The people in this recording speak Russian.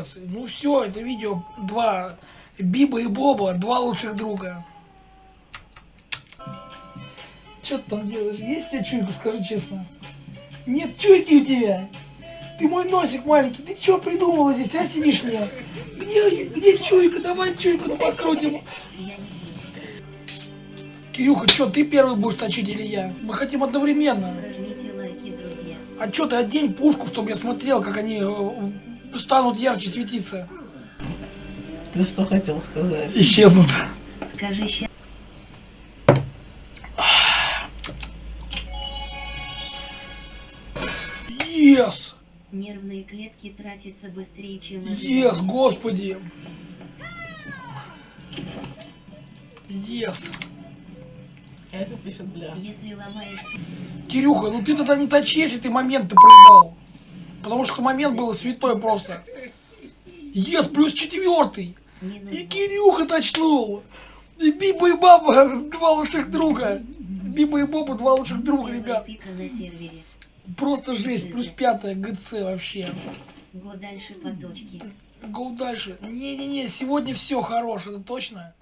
молодец. Ну все, это видео два Биба и Боба, два лучших друга. Что ты там делаешь? Есть у тебя чуйка, скажи честно? Нет чуйки у тебя? Ты мой носик маленький, ты что придумала здесь, а сидишь мне? Где, где чуйка? Давай чуйку подкрутим. Кирюха, что, ты первый будешь точить или я? Мы хотим одновременно. Лайки. А что ты одень пушку, чтобы я смотрел, как они э, станут ярче светиться? Ты что хотел сказать? Исчезнут. Скажи ща. Ес! Нервные клетки тратятся быстрее, чем Ес, господи! Ес! А этот пишет бля. Если ломаешь Кирюха, ну ты тогда не точи, если ты момент-то проебал. Потому что момент был святой просто. Ес, плюс четвертый. И Кирюха точнул. И Биба и Баба, два лучших друга. Биба и Боба, два лучших друга, ребят. Просто жесть, плюс пятая ГЦ вообще. Го дальше по точке. Гоу дальше. Не-не-не, сегодня все хорош, это точно.